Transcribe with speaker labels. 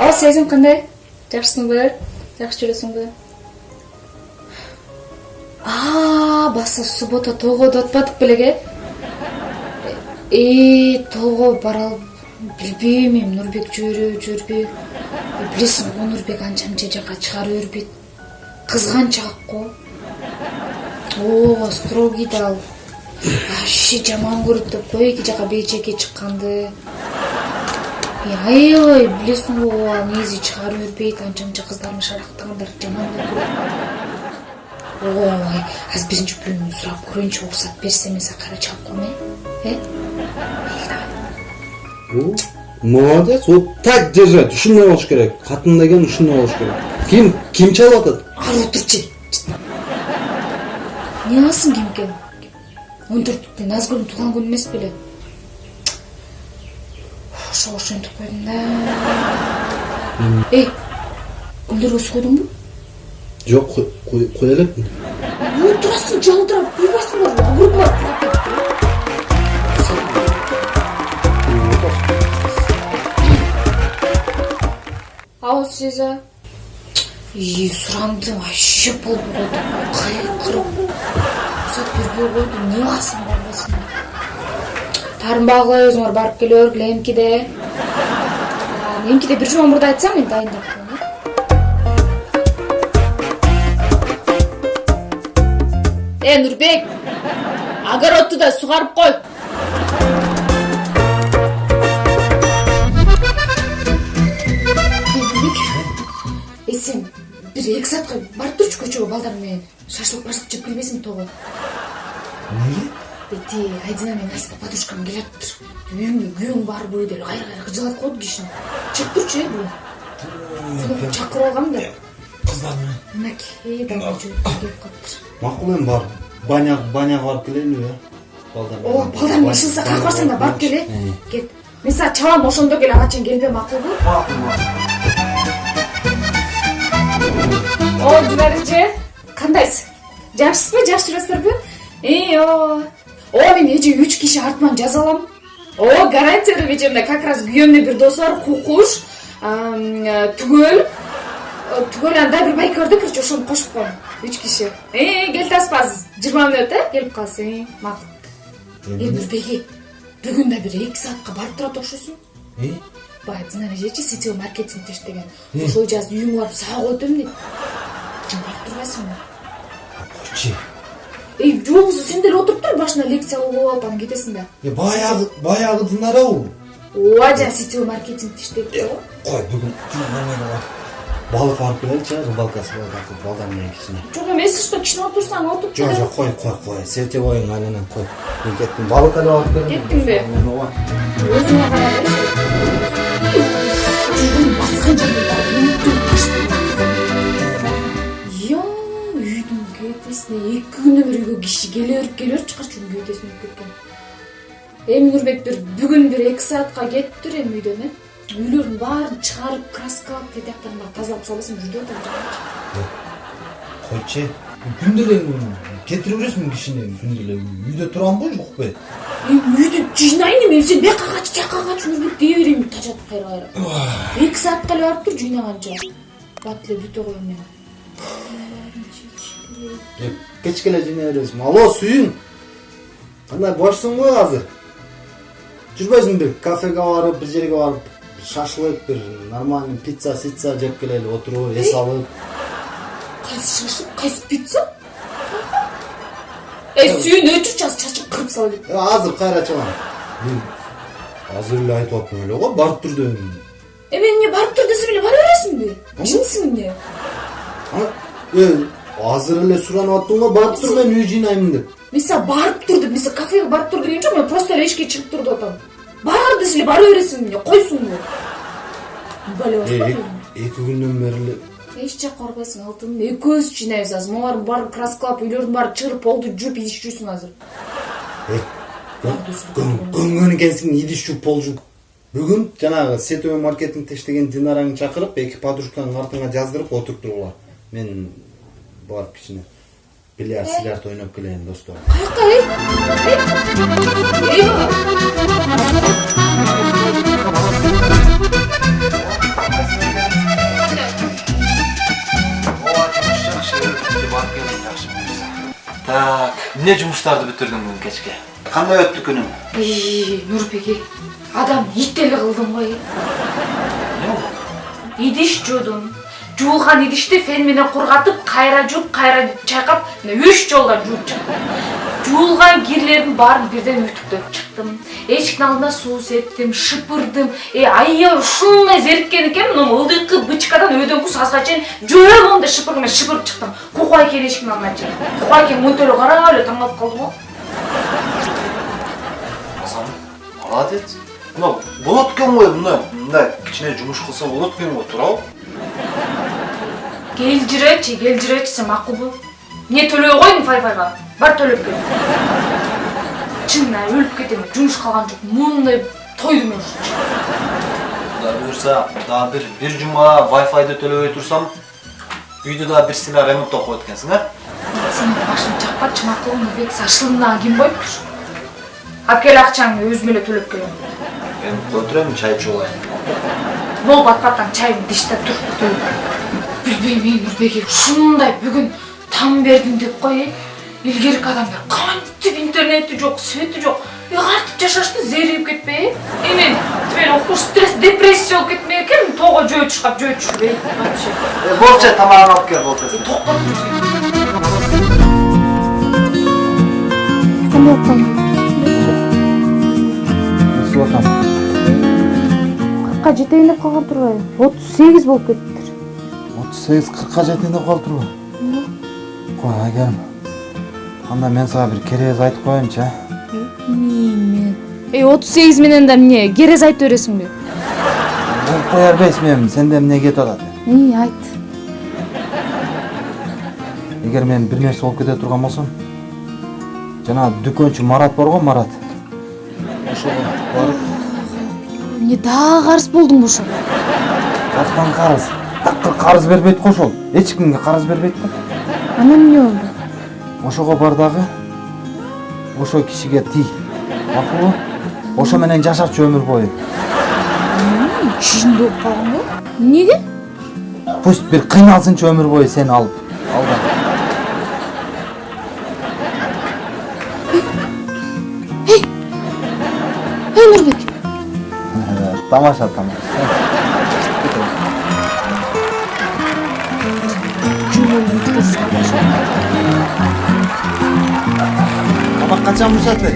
Speaker 1: ал сезим кандай? Жакшысыңбы жакшы жүрөсүңбү баса суббота тоого да атпадык белең э тоого бара билбейм эми. Нурбек жибереби жибербейби билесиң го нурбек. Анча мынча жака чыгара бербейт кызганчаак го ооба строгий да ал. Вообще жаман көрөт деп кой эки жака бейчекке чыкканды? Аябай билесиң го ал негизи чыгара бербейт анча мынча кыздардын шарактагандарды жаман эле көрөт ой азыр биринчи бөлүмүн сурап көрөйүнчү уруксат берсе эмесе кайра чыгып коеюн э? Э?
Speaker 2: Молодец вот так держать ушундай болуш керек катын деген ушундай болуш керек. Ким ким чалып атат?
Speaker 1: Ары отурчу эмне кыласың ким экен он төрттүктө назгүлдүн туулган күнү эмес беле ошого ошентип койдум да эй гүлдөргө суу койдуңбу
Speaker 2: жок кое элекмин
Speaker 1: отурасың жалдырап буйбайсыңбы огурдума ал сеза и сурандым вообще болду койду койду эмне кыласың барбайсың таарынбагы кыла бериңер барып келе бергиле эмкиде эмкиде бир жума мурда айтсаң мен дайындап коеюн э. Нурбек огородду да сугарып кой. Эй сен бир эки саатка барып турчу көчөгө балдар менен шашлык башлык жеп келбейсиңби тоого
Speaker 2: эмнеге
Speaker 1: тиги айдина менен аска подружкам келатыптыр үйүңө күйөөң бар бөө деп кайра кайра кыжалатып коет кишини чыгып турчу э бүгүн? Чакырып алгам да.
Speaker 2: кыздар менен.
Speaker 1: Мынакей давай жөнөкөй келип калыптыр.
Speaker 2: Макул эми барып баня баняга барып келелиби э балдар
Speaker 1: ооба балдар менен ишинсе каяка барсаң да барып кел э. Кет. Мен сага чабам ошондо кел ага чейин келбе макулбу
Speaker 2: макул макул
Speaker 1: о динарыже кандайсыз жакшысызбы жакшы жүрөсүздарбы и ооба мен эже үч киши артыман жаза алам ооба гарантия берем эжемде как раз күйөөмдүн бир досу бар кукуш түгөл түгөл анан дагы бир байке бар да короче ошону кошуп коем үч киши келип атасызбы азыр жыйырма мүнөт э келип калсың макул э нурбеги бүгүн да бир эки саатка барып турат окшойсуң баягы динара эжечи сетевой маркетингде иштеген ошол азыр үйүңө барып сага коет эмне барып турбайсыңбы
Speaker 2: койчу
Speaker 1: эй же болбосо сен деле отуруп тур башына лекция угуп алып анан кетесиң да
Speaker 2: э баягы баягы динарабы
Speaker 1: ооба жана сетевой маркетингде иштейт го
Speaker 2: кой бүгүн немеге балык алып келеличи рыбалкасы балдар менен кичине
Speaker 1: жок эми если что кичине отурсаң отуруп
Speaker 2: жок жок кой кой кой сетевойуң айленен кой мен кеттим балык эле алып келем
Speaker 1: Кеттиңби? өзүңө күндөн бери үйгө киши келе берип келе берип үйдүн кетесине өтүп кеткен. Эми нурбек бир бүгүн бир эки саатка кетип тур эми үйдөн э? Үйлөрдүн баарын чыгарып краскалап тетияктарын баарын тазалап салбасам жүрдүп атам.
Speaker 2: Койчу күндө эле кетире бересиңби кишини күндө эле үйдө турамбы жокпу
Speaker 1: эми үйдү жыйнайын эми сен бияка кач тияка кач нурбек дей берейин тажатып кайра кайра. Эки саатка эле барып тур жыйнаганча бат эле бүтө коем мен
Speaker 2: кечке эле жыйнай бересиң алло сүйүң кандай бошсуңбу азыр жүрбөйсүңбү бир кафеге барып бир жерге барып шашлык бир нормальный пицца сицца жеп келели отуруп эс алып.
Speaker 1: Кайсы шашлык кайсы пицца? Эй сүйүн өчүрчү азыр чачып кырып сала
Speaker 2: Э, азыр кайра чыгам мен азыр эле айтып аттым эле го барып тур дедим
Speaker 1: эми эмне барып тур десем эле бара бересиңби ишенисиң эмне
Speaker 2: азыр эле суранып аттым го барып тур мен үй жыйнаймын деп
Speaker 1: мен сага барып тур деп мен сага кафеге барып тур деген жок мен просто эле эшикке чыгып тур деп атам бар десе эле бара бересиң эмне койсуңбу бале
Speaker 2: Э,
Speaker 1: баспа
Speaker 2: эки күндөн бери эле
Speaker 1: эч жакка барбайсың алтыным экөөбүз жыйнайбыз азыр могулардын баарын краскалап үйлөрдүн баарын чыгырып полду жууп идиш жуйсуң азыр
Speaker 2: көнгөн экенсиң идиш жууп пол жууп бүгүн жанагы сетевой маркетингде иштеген динараңды чакырып эки подружкаңдын артыңа жаздырып отуруп тургула мен барып кичине бильярд силярд ойноп келейин достор
Speaker 1: Каяка эй? Эй? Эй?
Speaker 3: Так, эмне жумуштарды бүтүрдүң бүгүн кечке? Кандай өттү күнүң?
Speaker 1: Эй, Нурбеке, адам ит эле кылдым ғой. Идиш жуудум. Жуулган идишти фен менен кургатып, кайра жууп, кайра чайкап, мына үч жолдон жууп чыктым. Жуулган кирлердин баарын бирден үтүктөп чыктым. Эшиктин алдына суу септим, шыпырдым. Э, аябай ушундай зериккен экен, мына ылдыйкы бычкадан өйдөнгү сазга чейин жөө мондай шыпыр менен шыпырып чыктым. Кукай экен эшиктин алдына чейин. Кукай экен мынтөлө карап эле таң калып калды го.
Speaker 3: Азам, молодец. Мына болот экен ғой, мына мындай кичине жумуш кылса болот экен го, туурабы?
Speaker 1: Келжиречи, келжиречи сен макулбу? Не төлөй койдуң файфайга? Бар төлөп кел. Чынына өлүп кетем, жумуш калган жок. Мындай тойдум мен.
Speaker 3: Кудай буюрса, дагы бир бир жума Wi-Fi'ды төлөбөй турсам, үйдү дагы бир сыйла ремонттоп коет экенсиң, а?
Speaker 1: Сен башым чакпачы макулбу, бек сашылымдан ким коюптур? Акел акчаңды өзүм эле төлөп келем.
Speaker 3: Мен кое турайын, чай ичип алайын.
Speaker 1: Бол батпаттан чайым диштеп туруп төлөп. Билбейм мен Нурбеке ушундай бүгүн таң бердим деп кой. э. Илгерки адамдар кантип интернети жок, свети жок. Ыгартып жашашты зерип кетпей. Э мен тибел окуш стресс, депрессия болуп кетмек экен, тоого жөө чыгап жөө түшүрбөй. Вообще.
Speaker 3: Э, болчу, тамагын алып кел, болчу.
Speaker 1: Токтоп
Speaker 4: кыркка жетейин деп калган турбайбы отуз сегиз болуп
Speaker 2: отуз сегиз кыркка жетейин деп калыптырбы кой айгерим анда мен сага бир керез айтып коеюнчу а
Speaker 4: эмне эй отуз сегиз менен да эмне керез айтып бересиңби
Speaker 2: болуп кое бербейсиңби эми сенде эмне кетип атат
Speaker 4: ии айт
Speaker 2: эгер мен бир нерсе болуп кете турган болсом жанагы дүкөнчү марат бар го марат ошого барып
Speaker 4: эмне дагы карыз болдуңбу ошо
Speaker 2: каяктан карыз такыр карыз бербейт го ошол эч кимге карыз бербейт го
Speaker 4: анан эмне болду?
Speaker 2: Ошого бар дагы ошол кишиге тий. Макулбу ошо менен жашачы өмүр бою.
Speaker 4: Чын болуп калган го эмнеге?
Speaker 2: Пусть бир кыйналсынчы өмүр бою сени алып. Алдан
Speaker 4: эй! Нурбек!
Speaker 2: Тамаша тамаша কাঁচা আমের সাথে